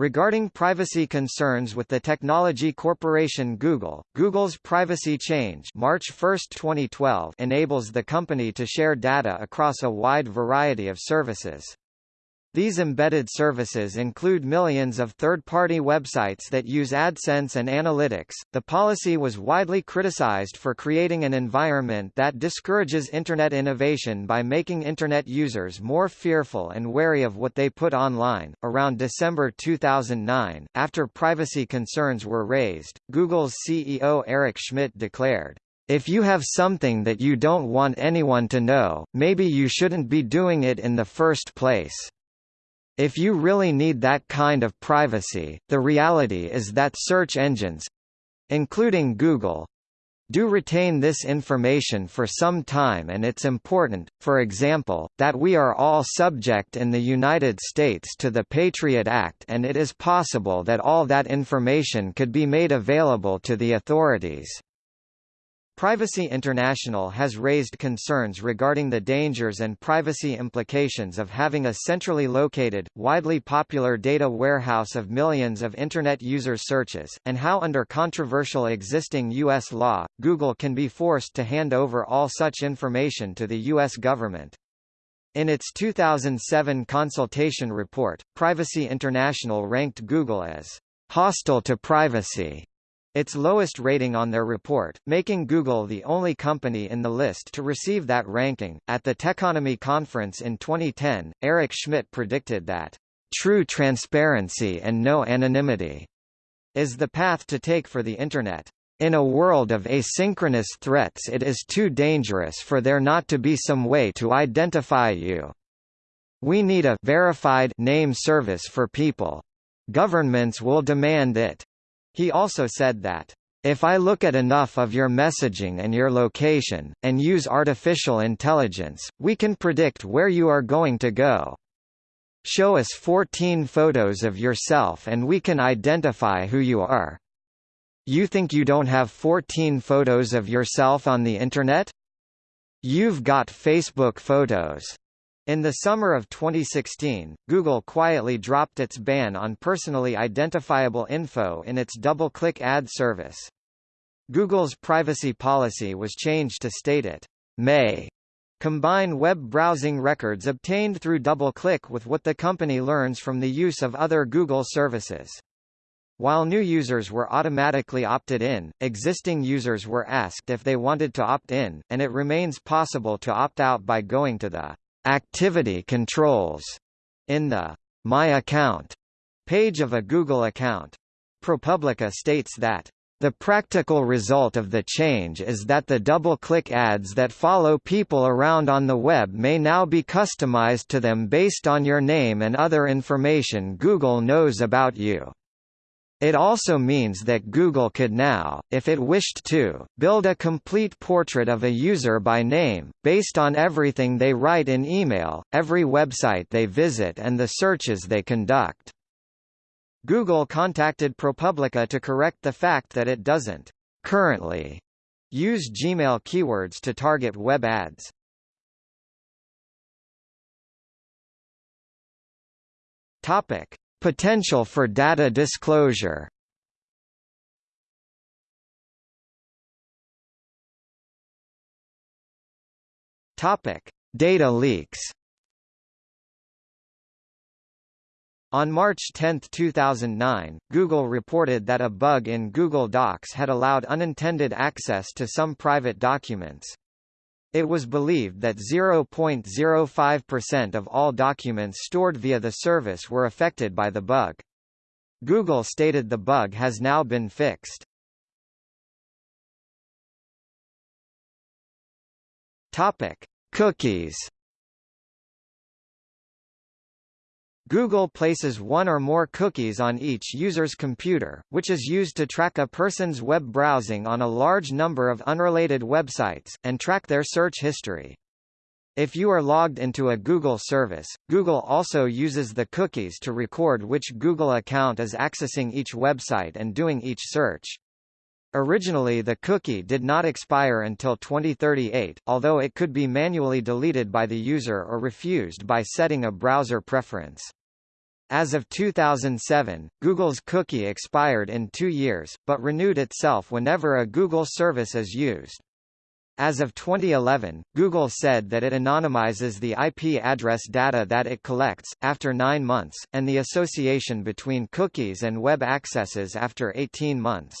Regarding privacy concerns with the technology corporation Google, Google's Privacy Change March 1, 2012 enables the company to share data across a wide variety of services. These embedded services include millions of third-party websites that use AdSense and analytics. The policy was widely criticized for creating an environment that discourages internet innovation by making internet users more fearful and wary of what they put online. Around December 2009, after privacy concerns were raised, Google's CEO Eric Schmidt declared, if you have something that you don't want anyone to know, maybe you shouldn't be doing it in the first place. If you really need that kind of privacy, the reality is that search engines—including Google, do retain this information for some time and it's important, for example, that we are all subject in the United States to the Patriot Act and it is possible that all that information could be made available to the authorities. Privacy International has raised concerns regarding the dangers and privacy implications of having a centrally located, widely popular data warehouse of millions of Internet users' searches, and how under controversial existing U.S. law, Google can be forced to hand over all such information to the U.S. government. In its 2007 consultation report, Privacy International ranked Google as hostile to privacy its lowest rating on their report, making Google the only company in the list to receive that ranking. At the Techonomy conference in 2010, Eric Schmidt predicted that true transparency and no anonymity is the path to take for the Internet. In a world of asynchronous threats it is too dangerous for there not to be some way to identify you. We need a verified name service for people. Governments will demand it. He also said that, if I look at enough of your messaging and your location, and use artificial intelligence, we can predict where you are going to go. Show us 14 photos of yourself and we can identify who you are. You think you don't have 14 photos of yourself on the Internet? You've got Facebook photos. In the summer of 2016, Google quietly dropped its ban on personally identifiable info in its DoubleClick ad service. Google's privacy policy was changed to state it may combine web browsing records obtained through DoubleClick with what the company learns from the use of other Google services. While new users were automatically opted in, existing users were asked if they wanted to opt in, and it remains possible to opt out by going to the activity controls in the My Account page of a Google account. ProPublica states that the practical result of the change is that the DoubleClick ads that follow people around on the web may now be customized to them based on your name and other information Google knows about you. It also means that Google could now, if it wished to, build a complete portrait of a user by name, based on everything they write in email, every website they visit and the searches they conduct. Google contacted ProPublica to correct the fact that it doesn't currently use Gmail keywords to target web ads. Topic: Potential for data disclosure Data leaks. On March 10, 2009, Google reported that a bug in Google Docs had allowed unintended access to some private documents. It was believed that 0.05% of all documents stored via the service were affected by the bug. Google stated the bug has now been fixed. Topic: Cookies Google places one or more cookies on each user's computer, which is used to track a person's web browsing on a large number of unrelated websites, and track their search history. If you are logged into a Google service, Google also uses the cookies to record which Google account is accessing each website and doing each search. Originally the cookie did not expire until 2038, although it could be manually deleted by the user or refused by setting a browser preference. As of 2007, Google's cookie expired in two years, but renewed itself whenever a Google service is used. As of 2011, Google said that it anonymizes the IP address data that it collects, after nine months, and the association between cookies and web accesses after 18 months.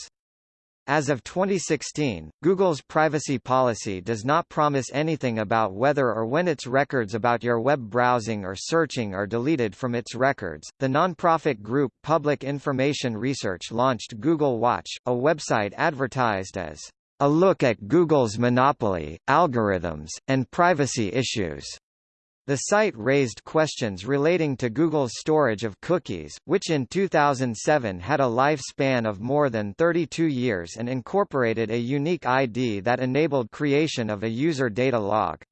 As of 2016, Google's privacy policy does not promise anything about whether or when its records about your web browsing or searching are deleted from its records. The nonprofit group Public Information Research launched Google Watch, a website advertised as a look at Google's monopoly, algorithms, and privacy issues. The site raised questions relating to Google's storage of cookies, which in 2007 had a lifespan of more than 32 years and incorporated a unique ID that enabled creation of a user data log.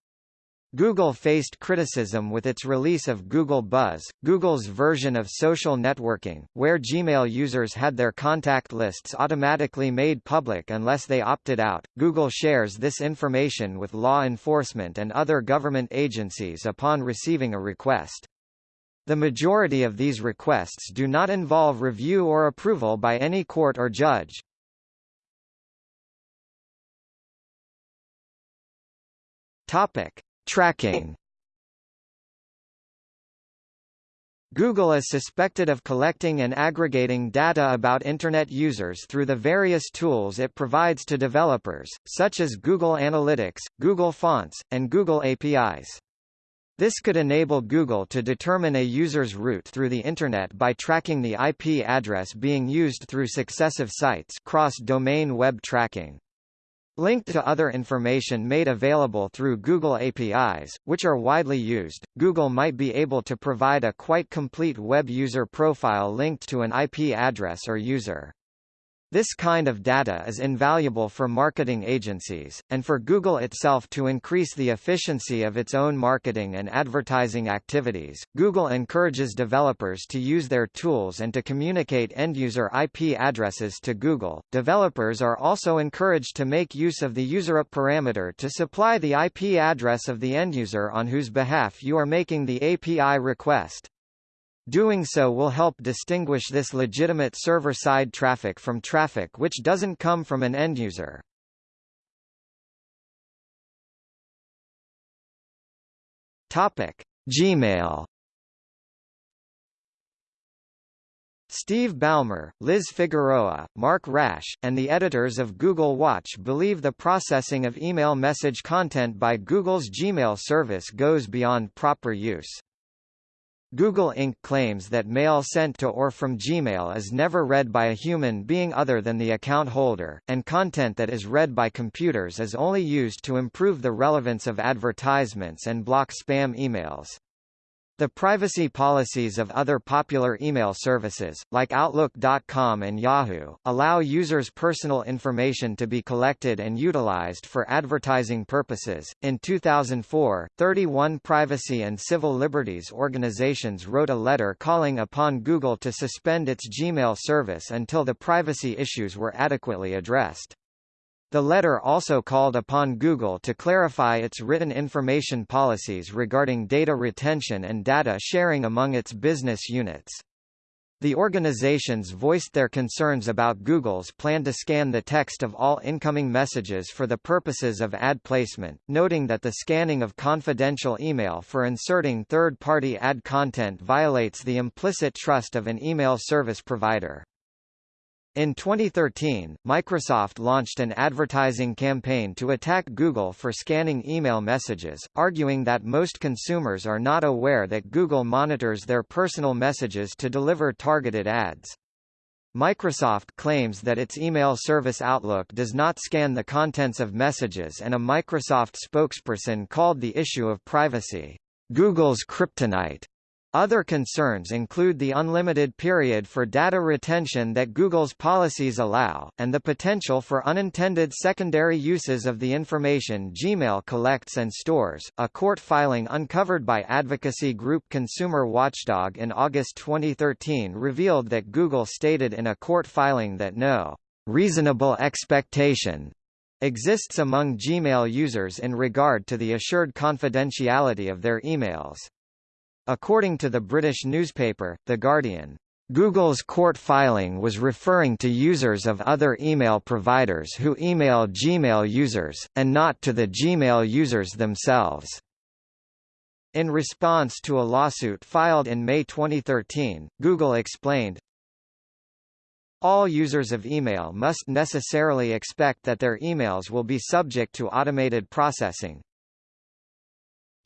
Google faced criticism with its release of Google Buzz, Google's version of social networking, where Gmail users had their contact lists automatically made public unless they opted out. Google shares this information with law enforcement and other government agencies upon receiving a request. The majority of these requests do not involve review or approval by any court or judge. Topic: Tracking Google is suspected of collecting and aggregating data about Internet users through the various tools it provides to developers, such as Google Analytics, Google Fonts, and Google APIs. This could enable Google to determine a user's route through the Internet by tracking the IP address being used through successive sites cross-domain web tracking. Linked to other information made available through Google APIs, which are widely used, Google might be able to provide a quite complete web user profile linked to an IP address or user. This kind of data is invaluable for marketing agencies, and for Google itself to increase the efficiency of its own marketing and advertising activities. Google encourages developers to use their tools and to communicate end-user IP addresses to Google. Developers are also encouraged to make use of the userip parameter to supply the IP address of the end-user on whose behalf you are making the API request. Doing so will help distinguish this legitimate server-side traffic from traffic which doesn't come from an end user. Topic: Gmail. Steve Ballmer, Liz Figueroa, Mark Rasch, and the editors of Google Watch believe the processing of email message content by Google's Gmail service goes beyond proper use. Google Inc. claims that mail sent to or from Gmail is never read by a human being other than the account holder, and content that is read by computers is only used to improve the relevance of advertisements and block spam emails. The privacy policies of other popular email services, like Outlook.com and Yahoo, allow users' personal information to be collected and utilized for advertising purposes. In 2004, 31 privacy and civil liberties organizations wrote a letter calling upon Google to suspend its Gmail service until the privacy issues were adequately addressed. The letter also called upon Google to clarify its written information policies regarding data retention and data sharing among its business units. The organizations voiced their concerns about Google's plan to scan the text of all incoming messages for the purposes of ad placement, noting that the scanning of confidential email for inserting third-party ad content violates the implicit trust of an email service provider. In 2013, Microsoft launched an advertising campaign to attack Google for scanning email messages, arguing that most consumers are not aware that Google monitors their personal messages to deliver targeted ads. Microsoft claims that its email service Outlook does not scan the contents of messages and a Microsoft spokesperson called the issue of privacy, Google's kryptonite. Other concerns include the unlimited period for data retention that Google's policies allow, and the potential for unintended secondary uses of the information Gmail collects and stores. A court filing uncovered by advocacy group Consumer Watchdog in August 2013 revealed that Google stated in a court filing that no reasonable expectation exists among Gmail users in regard to the assured confidentiality of their emails. According to the British newspaper, The Guardian, Google's court filing was referring to users of other email providers who email Gmail users, and not to the Gmail users themselves. In response to a lawsuit filed in May 2013, Google explained, all users of email must necessarily expect that their emails will be subject to automated processing.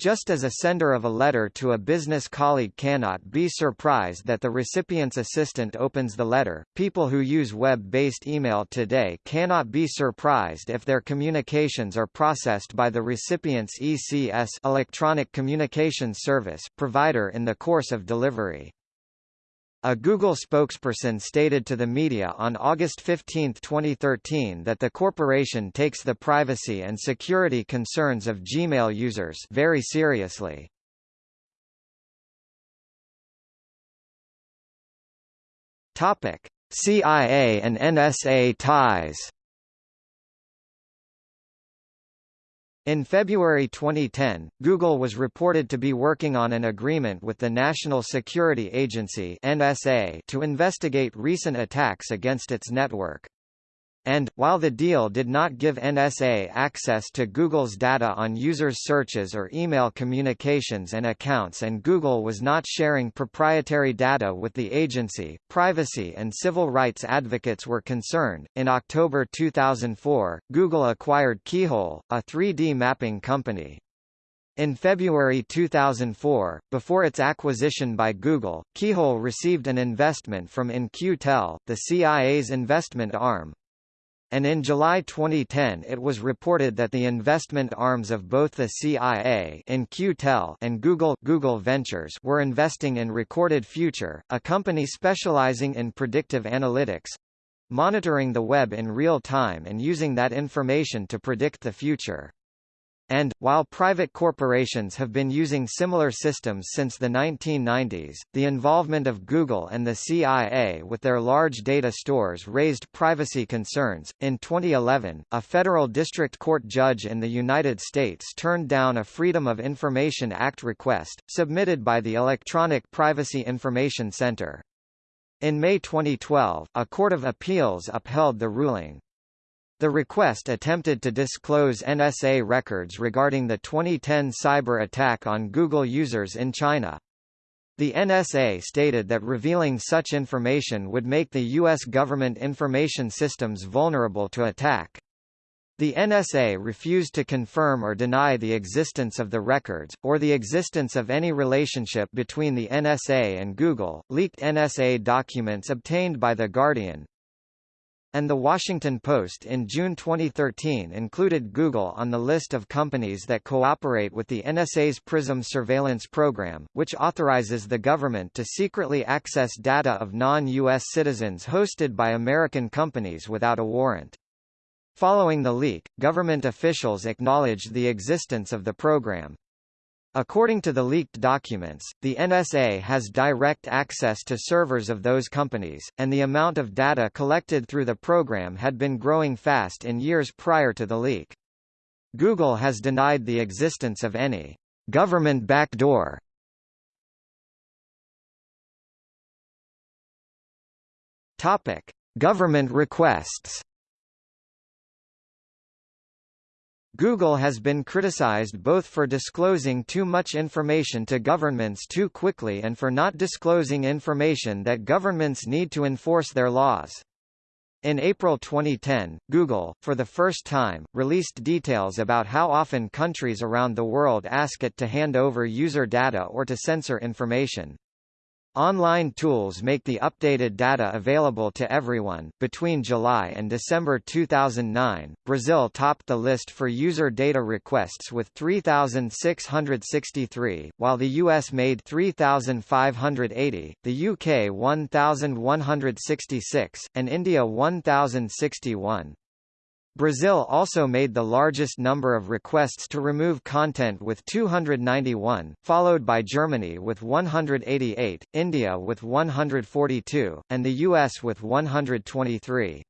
Just as a sender of a letter to a business colleague cannot be surprised that the recipient's assistant opens the letter, people who use web-based email today cannot be surprised if their communications are processed by the recipient's ECS electronic communications service provider in the course of delivery. A Google spokesperson stated to the media on August 15, 2013 that the corporation takes the privacy and security concerns of Gmail users very seriously. CIA and NSA ties In February 2010, Google was reported to be working on an agreement with the National Security Agency (NSA) to investigate recent attacks against its network. And, while the deal did not give NSA access to Google's data on users' searches or email communications and accounts and Google was not sharing proprietary data with the agency, privacy and civil rights advocates were concerned. In October 2004, Google acquired Keyhole, a 3D mapping company. In February 2004, before its acquisition by Google, Keyhole received an investment from In-Q-Tel, the CIA's investment arm, and in July 2010 it was reported that the investment arms of both the CIA In-Q-Tel and Google Google Ventures were investing in Recorded Future, a company specializing in predictive analytics monitoring the web in real time and using that information to predict the future. And, while private corporations have been using similar systems since the 1990s, the involvement of Google and the CIA with their large data stores raised privacy concerns. In 2011, a federal district court judge in the United States turned down a Freedom of Information Act request, submitted by the Electronic Privacy Information Center. In May 2012, a court of appeals upheld the ruling. The request attempted to disclose NSA records regarding the 2010 cyber attack on Google users in China. The NSA stated that revealing such information would make the U.S. government information systems vulnerable to attack. The NSA refused to confirm or deny the existence of the records, or the existence of any relationship between the NSA and Google. Leaked NSA documents obtained by The Guardian, and The Washington Post in June 2013 included Google on the list of companies that cooperate with the NSA's PRISM surveillance program, which authorizes the government to secretly access data of non-U.S. citizens hosted by American companies without a warrant. Following the leak, government officials acknowledged the existence of the program. According to the leaked documents, the NSA has direct access to servers of those companies, and the amount of data collected through the program had been growing fast in years prior to the leak. Google has denied the existence of any government backdoor. Topic: Government requests. Google has been criticized both for disclosing too much information to governments too quickly and for not disclosing information that governments need to enforce their laws. In April 2010, Google, for the first time, released details about how often countries around the world ask it to hand over user data or to censor information. Online tools make the updated data available to everyone. Between July and December 2009, Brazil topped the list for user data requests with 3,663, while the US made 3,580, the UK 1,166, and India 1,061. Brazil also made the largest number of requests to remove content with 291, followed by Germany with 188, India with 142, and the US with 123.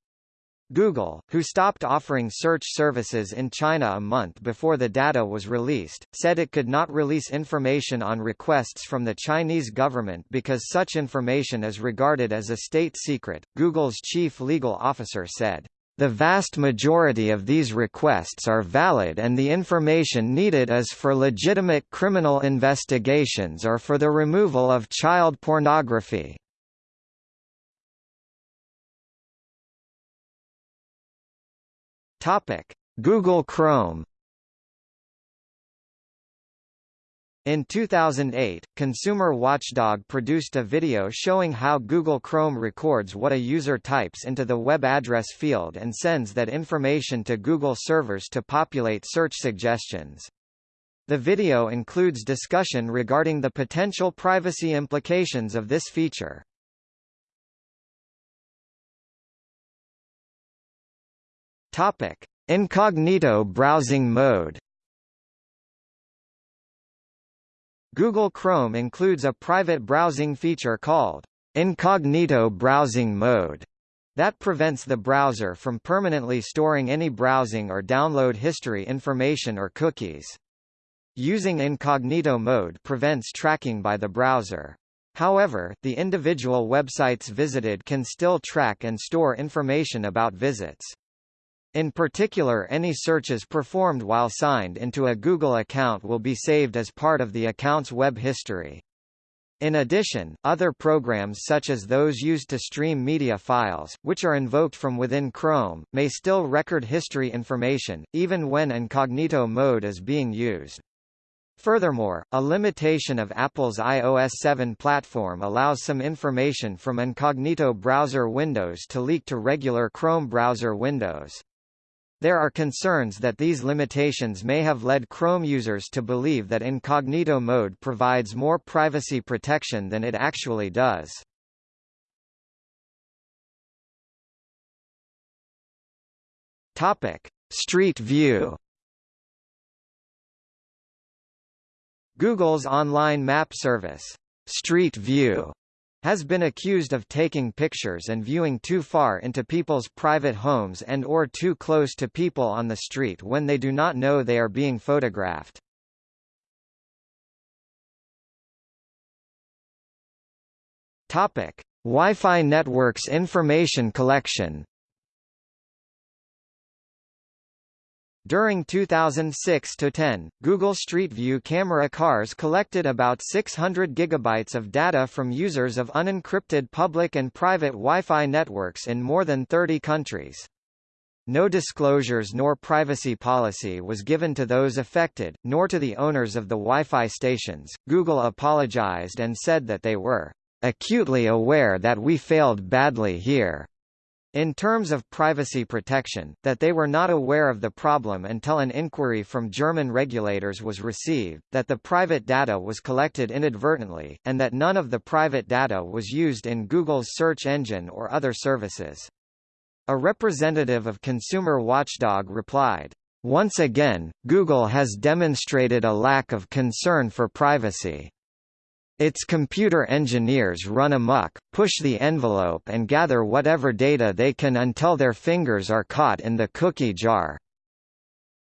Google, who stopped offering search services in China a month before the data was released, said it could not release information on requests from the Chinese government because such information is regarded as a state secret. Google's chief legal officer said, the vast majority of these requests are valid and the information needed is for legitimate criminal investigations or for the removal of child pornography. Google Chrome In 2008, Consumer Watchdog produced a video showing how Google Chrome records what a user types into the web address field and sends that information to Google servers to populate search suggestions. The video includes discussion regarding the potential privacy implications of this feature. Topic: Incognito browsing mode. Google Chrome includes a private browsing feature called Incognito Browsing Mode that prevents the browser from permanently storing any browsing or download history information or cookies. Using incognito mode prevents tracking by the browser. However, the individual websites visited can still track and store information about visits. In particular any searches performed while signed into a Google account will be saved as part of the account's web history. In addition, other programs such as those used to stream media files, which are invoked from within Chrome, may still record history information, even when incognito mode is being used. Furthermore, a limitation of Apple's iOS 7 platform allows some information from incognito browser windows to leak to regular Chrome browser windows. There are concerns that these limitations may have led Chrome users to believe that incognito mode provides more privacy protection than it actually does. Topic: Street View Google's online map service, Street View, has been accused of taking pictures and viewing too far into people's private homes and or too close to people on the street when they do not know they are being photographed. Topic: Wi-Fi networks information collection During 2006-10, Google Street View camera cars collected about 600 gigabytes of data from users of unencrypted public and private Wi-Fi networks in more than 30 countries. No disclosures nor privacy policy was given to those affected, nor to the owners of the Wi-Fi stations. Google apologized and said that they were acutely aware that we failed badly here in terms of privacy protection, that they were not aware of the problem until an inquiry from German regulators was received, that the private data was collected inadvertently, and that none of the private data was used in Google's search engine or other services. A representative of Consumer Watchdog replied, Once again, Google has demonstrated a lack of concern for privacy. Its computer engineers run amok, push the envelope and gather whatever data they can until their fingers are caught in the cookie jar.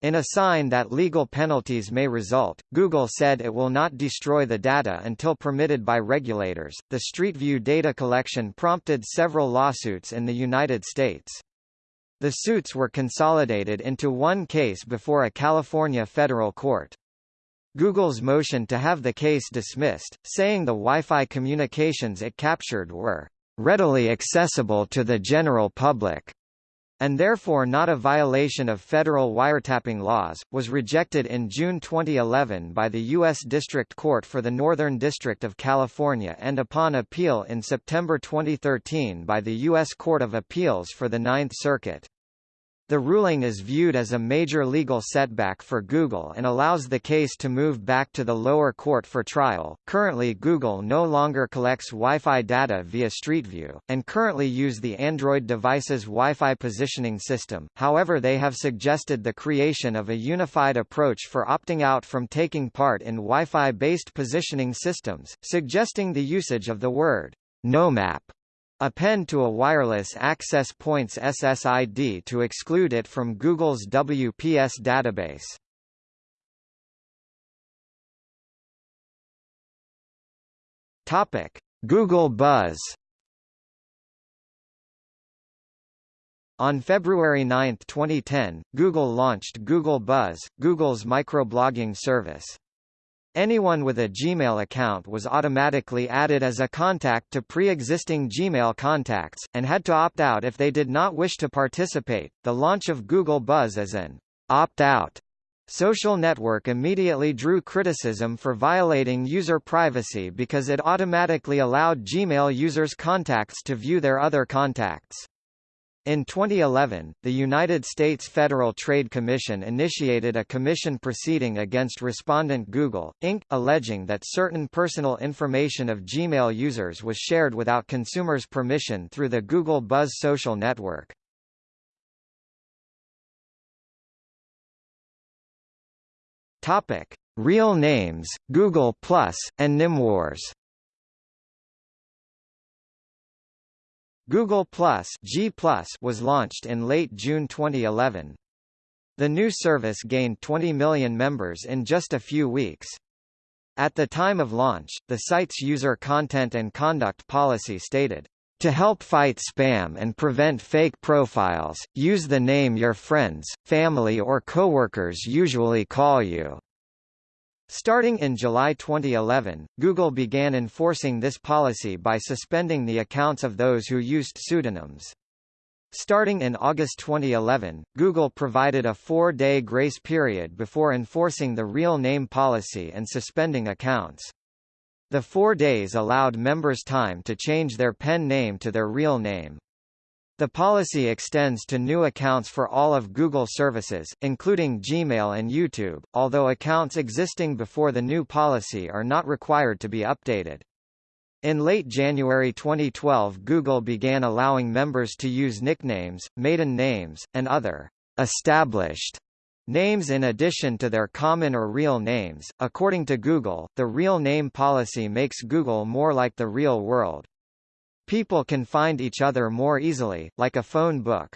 In a sign that legal penalties may result, Google said it will not destroy the data until permitted by regulators. The Street View data collection prompted several lawsuits in the United States. The suits were consolidated into one case before a California federal court. Google's motion to have the case dismissed, saying the Wi-Fi communications it captured were readily accessible to the general public and therefore not a violation of federal wiretapping laws, was rejected in June 2011 by the U.S. District Court for the Northern District of California and upon appeal in September 2013 by the U.S. Court of Appeals for the Ninth Circuit. The ruling is viewed as a major legal setback for Google and allows the case to move back to the lower court for trial. Currently, Google no longer collects Wi-Fi data via Street View, and currently use the Android device's Wi-Fi positioning system. However, they have suggested the creation of a unified approach for opting out from taking part in Wi-Fi based positioning systems, suggesting the usage of the word NoMap Append to a wireless access point's SSID to exclude it from Google's WPS database. Topic: Google Buzz. On February 9, 2010, Google launched Google Buzz, Google's microblogging service. Anyone with a Gmail account was automatically added as a contact to pre-existing Gmail contacts, and had to opt out if they did not wish to participate. The launch of Google Buzz as an opt-out Social Network immediately drew criticism for violating user privacy because it automatically allowed Gmail users' contacts to view their other contacts. In 2011, the United States Federal Trade Commission initiated a commission proceeding against respondent Google, Inc., alleging that certain personal information of Gmail users was shared without consumers' permission through the Google Buzz social network. Real names, Google Plus, and Nymwars. Google Plus, G was launched in late June 2011. The new service gained 20 million members in just a few weeks. At the time of launch, the site's user content and conduct policy stated, to help fight spam and prevent fake profiles, use the name your friends, family or coworkers usually call you. Starting in July 2011, Google began enforcing this policy by suspending the accounts of those who used pseudonyms. Starting in August 2011, Google provided a four-day grace period before enforcing the real name policy and suspending accounts. The four days allowed members time to change their pen name to their real name. The policy extends to new accounts for all of Google services, including Gmail and YouTube, although accounts existing before the new policy are not required to be updated. In late January 2012 Google began allowing members to use nicknames, maiden names, and other established Names in addition to their common or real names. According to Google, the real name policy makes Google more like the real world. People can find each other more easily, like a phone book.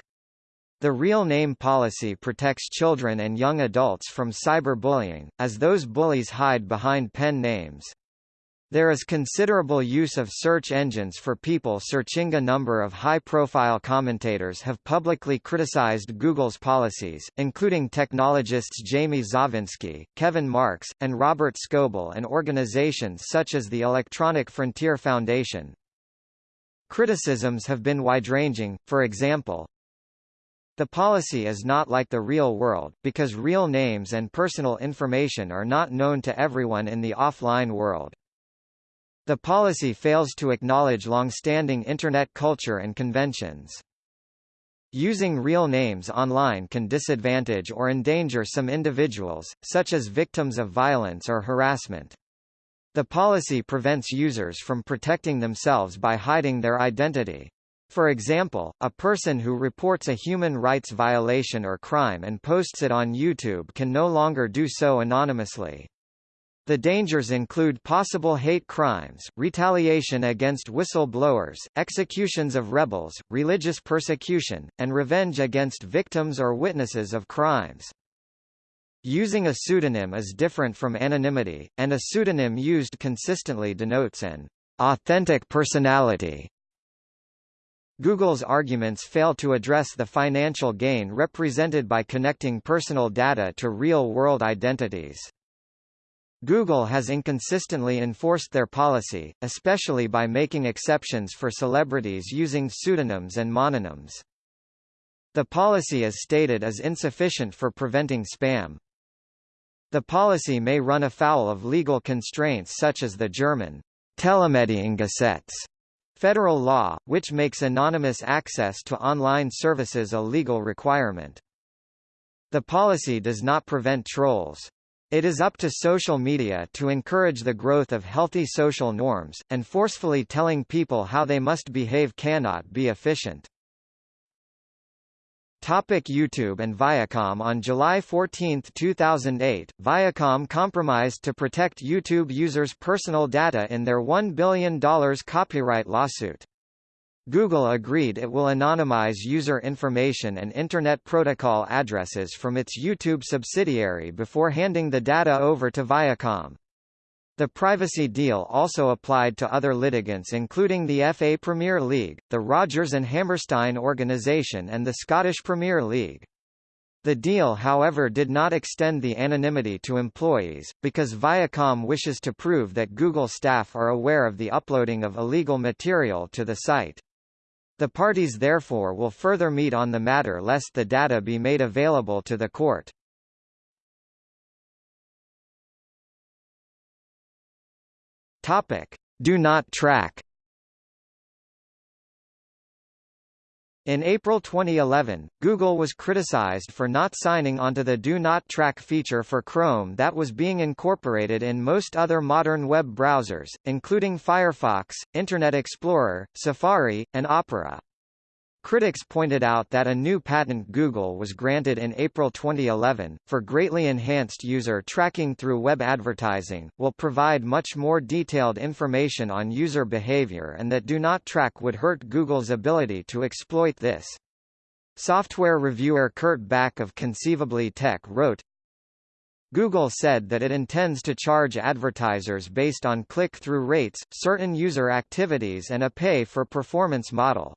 The real name policy protects children and young adults from cyberbullying, as those bullies hide behind pen names. There is considerable use of search engines for people searching. A number of high-profile commentators have publicly criticized Google's policies, including technologists Jamie Zawinski, Kevin Marks, and Robert Scoble and organizations such as the Electronic Frontier Foundation. Criticisms have been wide-ranging, for example, the policy is not like the real world, because real names and personal information are not known to everyone in the offline world. The policy fails to acknowledge long-standing Internet culture and conventions. Using real names online can disadvantage or endanger some individuals, such as victims of violence or harassment. The policy prevents users from protecting themselves by hiding their identity. For example, a person who reports a human rights violation or crime and posts it on YouTube can no longer do so anonymously. The dangers include possible hate crimes, retaliation against whistleblowers, executions of rebels, religious persecution, and revenge against victims or witnesses of crimes. Using a pseudonym is different from anonymity, and a pseudonym used consistently denotes an authentic personality. Google's arguments fail to address the financial gain represented by connecting personal data to real-world identities. Google has inconsistently enforced their policy, especially by making exceptions for celebrities using pseudonyms and mononyms. The policy is stated as insufficient for preventing spam. The policy may run afoul of legal constraints such as the German Telemediengesetz federal law, which makes anonymous access to online services a legal requirement. The policy does not prevent trolls. It is up to social media to encourage the growth of healthy social norms, and forcefully telling people how they must behave cannot be efficient. Topic YouTube and Viacom On July 14, 2008, Viacom compromised to protect YouTube users' personal data in their $1 billion copyright lawsuit. Google agreed it will anonymize user information and Internet Protocol addresses from its YouTube subsidiary before handing the data over to Viacom. The privacy deal also applied to other litigants including the FA Premier League, the Rodgers and Hammerstein organisation and the Scottish Premier League. The deal however did not extend the anonymity to employees, because Viacom wishes to prove that Google staff are aware of the uploading of illegal material to the site. The parties therefore will further meet on the matter lest the data be made available to the court. Topic: Do not track. In April 2011, Google was criticized for not signing onto the Do Not Track feature for Chrome that was being incorporated in most other modern web browsers, including Firefox, Internet Explorer, Safari, and Opera. Critics pointed out that a new patent Google was granted in April 2011, for greatly enhanced user tracking through web advertising, will provide much more detailed information on user behavior and that Do Not Track would hurt Google's ability to exploit this. Software reviewer Kurt Back of Conceivably Tech wrote, Google said that it intends to charge advertisers based on click-through rates, certain user activities and a pay-for-performance model.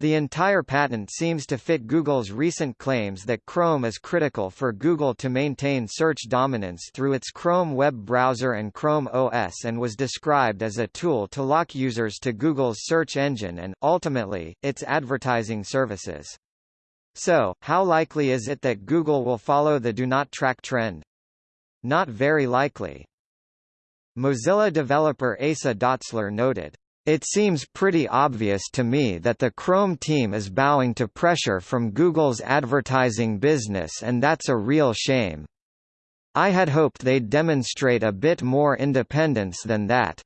The entire patent seems to fit Google's recent claims that Chrome is critical for Google to maintain search dominance through its Chrome web browser and Chrome OS and was described as a tool to lock users to Google's search engine and, ultimately, its advertising services. So, how likely is it that Google will follow the do not track trend? Not very likely. Mozilla developer Asa Dotzler noted, it seems pretty obvious to me that the Chrome team is bowing to pressure from Google's advertising business and that's a real shame. I had hoped they'd demonstrate a bit more independence than that.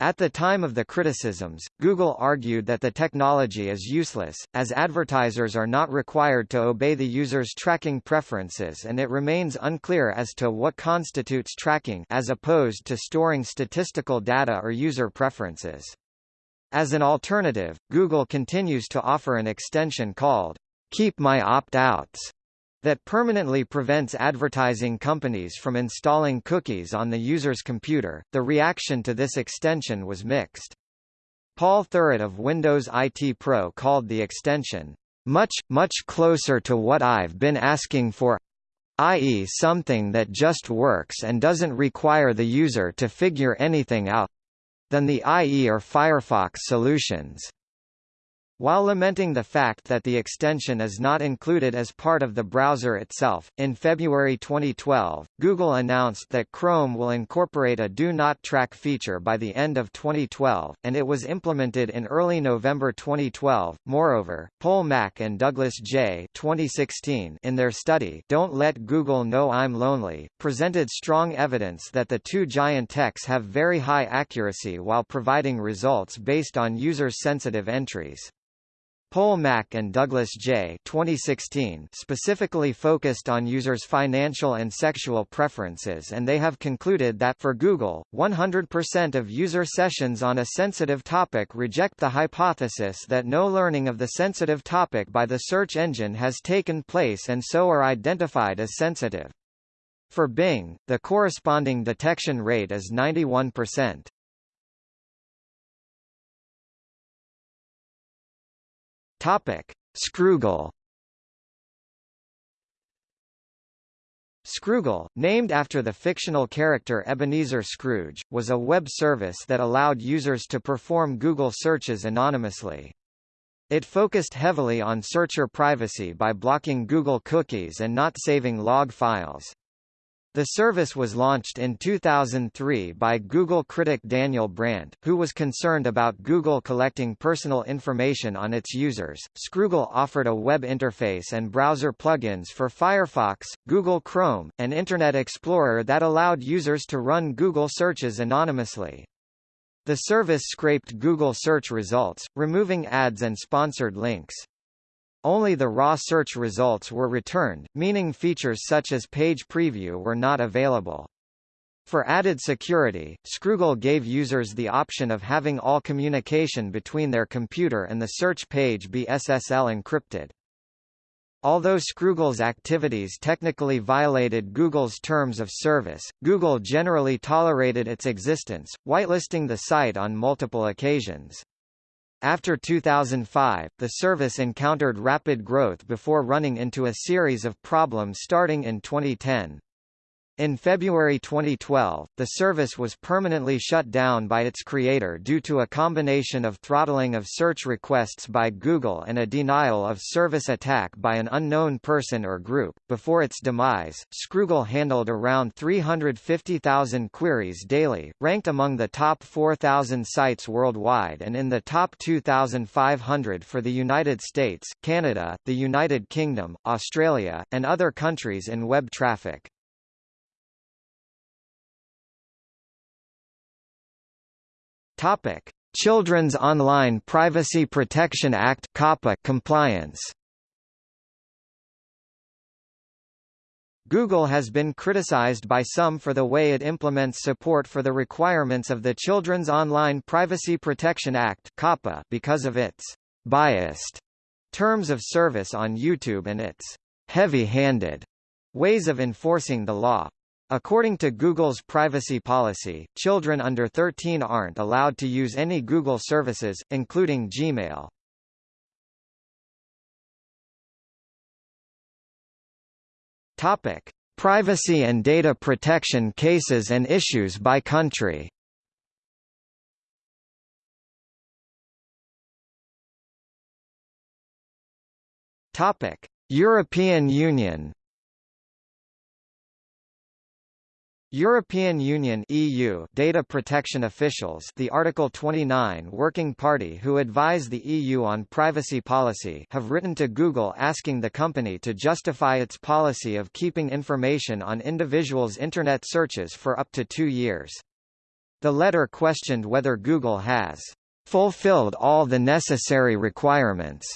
At the time of the criticisms, Google argued that the technology is useless, as advertisers are not required to obey the user's tracking preferences and it remains unclear as to what constitutes tracking as opposed to storing statistical data or user preferences. As an alternative, Google continues to offer an extension called Keep My Opt-outs that permanently prevents advertising companies from installing cookies on the user's computer. The reaction to this extension was mixed. Paul Thurrott of Windows IT Pro called the extension much, much closer to what I've been asking for i.e. something that just works and doesn't require the user to figure anything out than the IE or Firefox solutions. While lamenting the fact that the extension is not included as part of the browser itself, in February 2012, Google announced that Chrome will incorporate a Do Not Track feature by the end of 2012, and it was implemented in early November 2012. Moreover, Paul Mac and Douglas J. 2016 in their study Don't Let Google Know I'm Lonely, presented strong evidence that the two giant techs have very high accuracy while providing results based on user-sensitive entries. Paul Mac and Douglas J. 2016 specifically focused on users' financial and sexual preferences and they have concluded that for Google, 100% of user sessions on a sensitive topic reject the hypothesis that no learning of the sensitive topic by the search engine has taken place and so are identified as sensitive. For Bing, the corresponding detection rate is 91%. Topic: Scroogle. Scroogle, named after the fictional character Ebenezer Scrooge, was a web service that allowed users to perform Google searches anonymously. It focused heavily on searcher privacy by blocking Google cookies and not saving log files. The service was launched in 2003 by Google critic Daniel Brandt, who was concerned about Google collecting personal information on its users. Scroogle offered a web interface and browser plugins for Firefox, Google Chrome, and Internet Explorer that allowed users to run Google searches anonymously. The service scraped Google search results, removing ads and sponsored links. Only the raw search results were returned, meaning features such as page preview were not available. For added security, Scroogle gave users the option of having all communication between their computer and the search page be SSL encrypted. Although Scroogle's activities technically violated Google's terms of service, Google generally tolerated its existence, whitelisting the site on multiple occasions. After 2005, the service encountered rapid growth before running into a series of problems starting in 2010. In February 2012, the service was permanently shut down by its creator due to a combination of throttling of search requests by Google and a denial of service attack by an unknown person or group. Before its demise, Scroogle handled around 350,000 queries daily, ranked among the top 4,000 sites worldwide and in the top 2,500 for the United States, Canada, the United Kingdom, Australia, and other countries in web traffic. Topic: Children's Online Privacy Protection Act (COPPA) compliance. Google has been criticized by some for the way it implements support for the requirements of the Children's Online Privacy Protection Act (COPPA) because of its biased terms of service on YouTube and its heavy-handed ways of enforcing the law. According to Google's privacy policy, children under 13 aren't allowed to use any Google services, including Gmail. Topic: Privacy and data protection cases and issues by country. Topic: European Union European Union EU data protection officials the Article 29 Working Party who advise the EU on privacy policy have written to Google asking the company to justify its policy of keeping information on individuals' Internet searches for up to two years. The letter questioned whether Google has fulfilled all the necessary requirements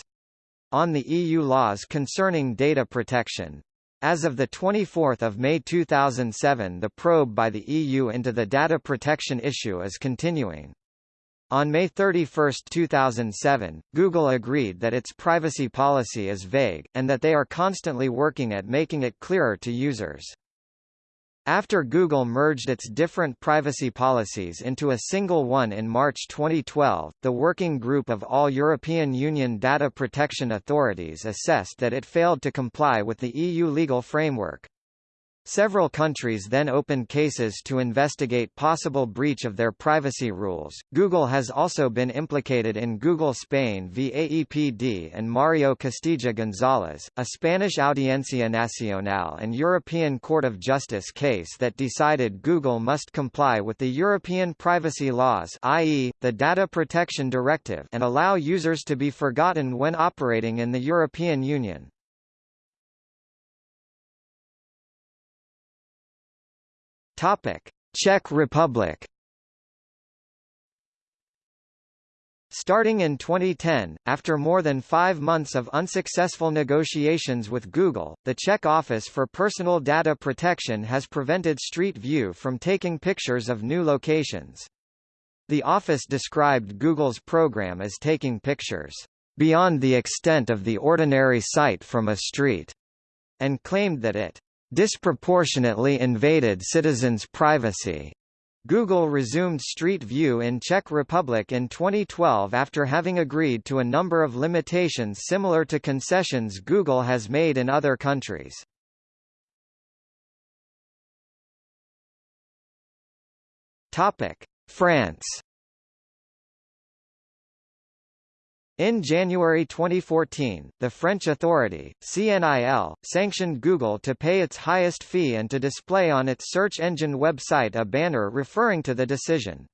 on the EU laws concerning data protection. As of 24 May 2007 the probe by the EU into the data protection issue is continuing. On May 31, 2007, Google agreed that its privacy policy is vague, and that they are constantly working at making it clearer to users. After Google merged its different privacy policies into a single one in March 2012, the Working Group of all European Union data protection authorities assessed that it failed to comply with the EU legal framework. Several countries then opened cases to investigate possible breach of their privacy rules. Google has also been implicated in Google Spain v AEPD and Mario Costeja Gonzalez, a Spanish Audiencia Nacional and European Court of Justice case that decided Google must comply with the European privacy laws, i.e., the Data Protection Directive, and allow users to be forgotten when operating in the European Union. Topic: Czech Republic. Starting in 2010, after more than five months of unsuccessful negotiations with Google, the Czech Office for Personal Data Protection has prevented Street View from taking pictures of new locations. The office described Google's program as taking pictures beyond the extent of the ordinary sight from a street, and claimed that it disproportionately invaded citizens' privacy. Google resumed Street View in Czech Republic in 2012 after having agreed to a number of limitations similar to concessions Google has made in other countries. France In January 2014, the French authority, CNIL, sanctioned Google to pay its highest fee and to display on its search engine website a banner referring to the decision.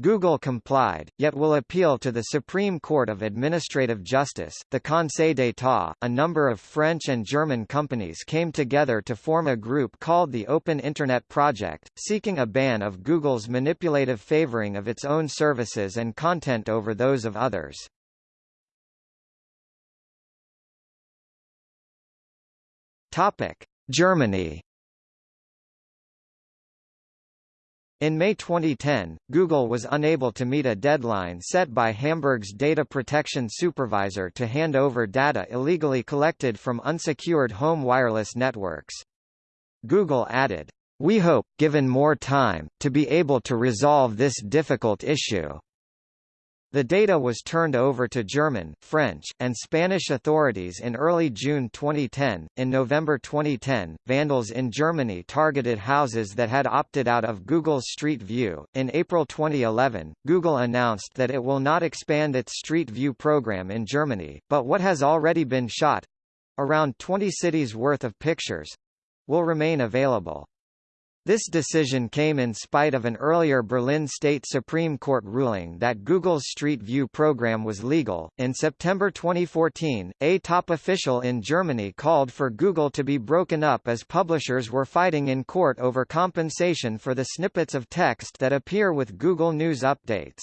Google complied, yet will appeal to the Supreme Court of Administrative Justice, the Conseil d'État. A number of French and German companies came together to form a group called the Open Internet Project, seeking a ban of Google's manipulative favoring of its own services and content over those of others. Topic: Germany. In May 2010, Google was unable to meet a deadline set by Hamburg's data protection supervisor to hand over data illegally collected from unsecured home wireless networks. Google added, "We hope, given more time, to be able to resolve this difficult issue." The data was turned over to German, French, and Spanish authorities in early June 2010. In November 2010, vandals in Germany targeted houses that had opted out of Google's Street View. In April 2011, Google announced that it will not expand its Street View program in Germany, but what has already been shot around 20 cities worth of pictures will remain available. This decision came in spite of an earlier Berlin State Supreme Court ruling that Google's Street View program was legal. In September 2014, a top official in Germany called for Google to be broken up as publishers were fighting in court over compensation for the snippets of text that appear with Google News updates.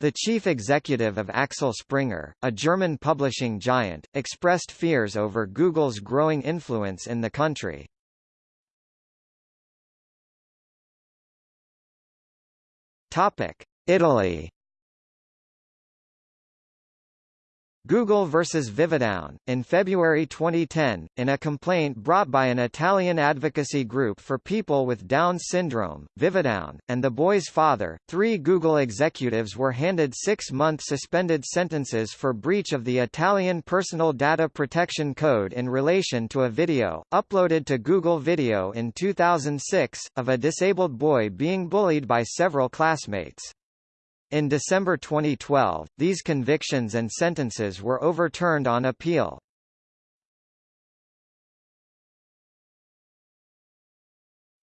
The chief executive of Axel Springer, a German publishing giant, expressed fears over Google's growing influence in the country. Topic: Italy Google versus Vividown. In February 2010, in a complaint brought by an Italian advocacy group for people with Down syndrome, Vividown, and the boy's father, three Google executives were handed six-month suspended sentences for breach of the Italian Personal Data Protection Code in relation to a video, uploaded to Google Video in 2006, of a disabled boy being bullied by several classmates. In December 2012, these convictions and sentences were overturned on appeal.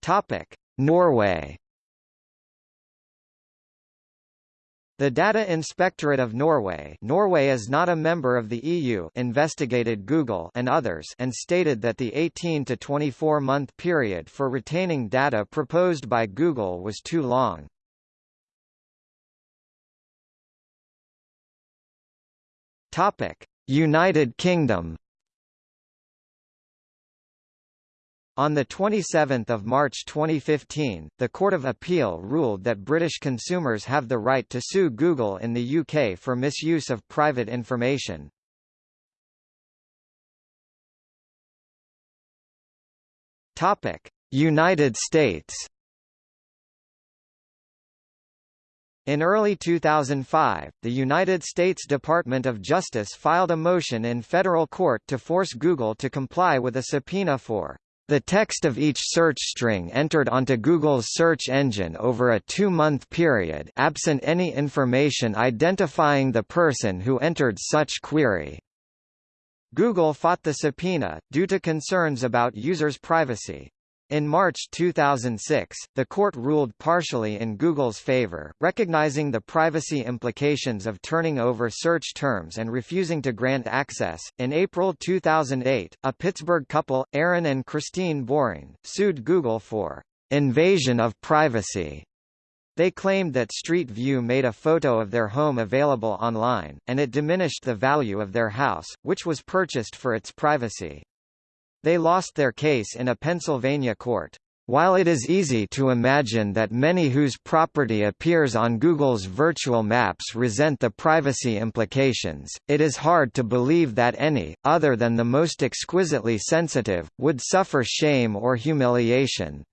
Topic: Norway. The Data Inspectorate of Norway Norway is not a member of the EU investigated Google and others and stated that the 18 to 24 month period for retaining data proposed by Google was too long. Topic: United Kingdom. On 27 March 2015, the Court of Appeal ruled that British consumers have the right to sue Google in the UK for misuse of private information. United States In early 2005, the United States Department of Justice filed a motion in federal court to force Google to comply with a subpoena for the text of each search string entered onto Google's search engine over a two-month period absent any information identifying the person who entered such query. Google fought the subpoena, due to concerns about users' privacy. In March 2006, the court ruled partially in Google's favor, recognizing the privacy implications of turning over search terms and refusing to grant access. In April 2008, a Pittsburgh couple, Aaron and Christine Boring, sued Google for invasion of privacy. They claimed that Street View made a photo of their home available online, and it diminished the value of their house, which was purchased for its privacy. They lost their case in a Pennsylvania court. While it is easy to imagine that many whose property appears on Google's virtual maps resent the privacy implications, it is hard to believe that any, other than the most exquisitely sensitive, would suffer shame or humiliation.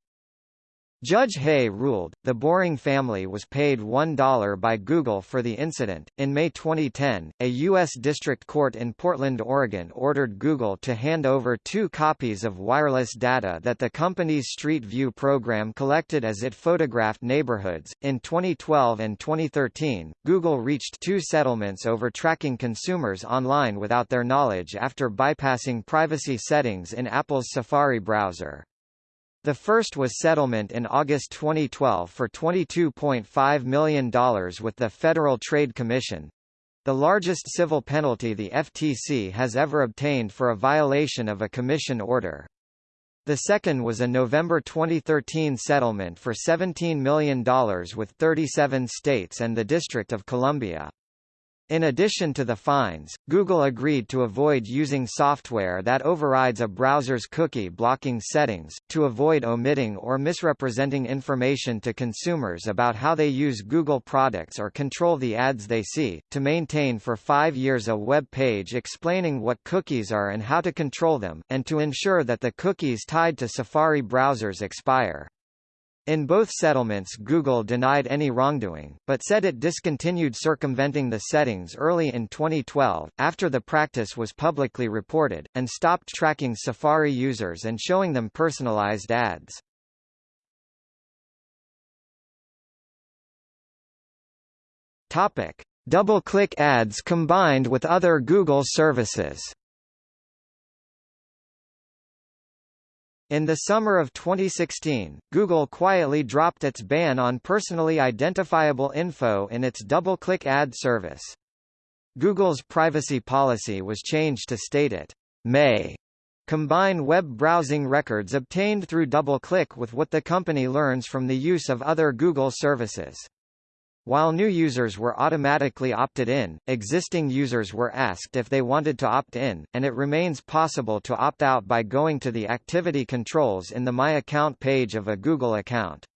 Judge Hay ruled, the Boring family was paid $1 by Google for the incident. In May 2010, a U.S. District Court in Portland, Oregon ordered Google to hand over two copies of wireless data that the company's Street View program collected as it photographed neighborhoods. In 2012 and 2013, Google reached two settlements over tracking consumers online without their knowledge after bypassing privacy settings in Apple's Safari browser. The first was settlement in August 2012 for $22.5 million with the Federal Trade Commission, the largest civil penalty the FTC has ever obtained for a violation of a commission order. The second was a November 2013 settlement for $17 million with 37 states and the District of Columbia. In addition to the fines, Google agreed to avoid using software that overrides a browser's cookie blocking settings, to avoid omitting or misrepresenting information to consumers about how they use Google products or control the ads they see, to maintain for five years a web page explaining what cookies are and how to control them, and to ensure that the cookies tied to Safari browsers expire. In both settlements Google denied any wrongdoing, but said it discontinued circumventing the settings early in 2012, after the practice was publicly reported, and stopped tracking Safari users and showing them personalized ads. Topic. DoubleClick ads combined with other Google services In the summer of 2016, Google quietly dropped its ban on personally identifiable info in its DoubleClick ad service. Google's privacy policy was changed to state it may combine web browsing records obtained through DoubleClick with what the company learns from the use of other Google services. While new users were automatically opted in, existing users were asked if they wanted to opt in, and it remains possible to opt out by going to the activity controls in the My Account page of a Google account.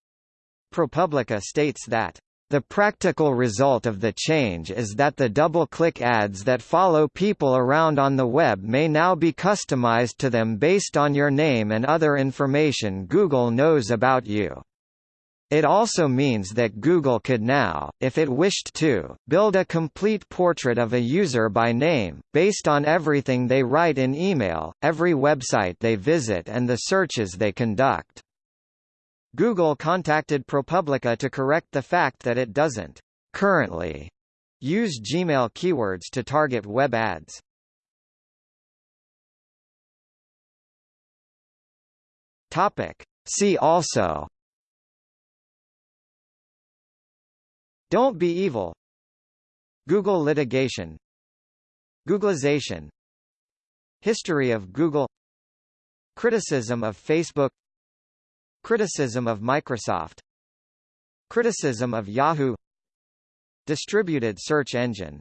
ProPublica states that the practical result of the change is that the DoubleClick ads that follow people around on the web may now be customized to them based on your name and other information Google knows about you. It also means that Google could now, if it wished to, build a complete portrait of a user by name, based on everything they write in email, every website they visit and the searches they conduct. Google contacted ProPublica to correct the fact that it doesn't currently use Gmail keywords to target web ads. See also Don't be evil. Google litigation. Googlization. History of Google. Criticism of Facebook. Criticism of Microsoft. Criticism of Yahoo. Distributed search engine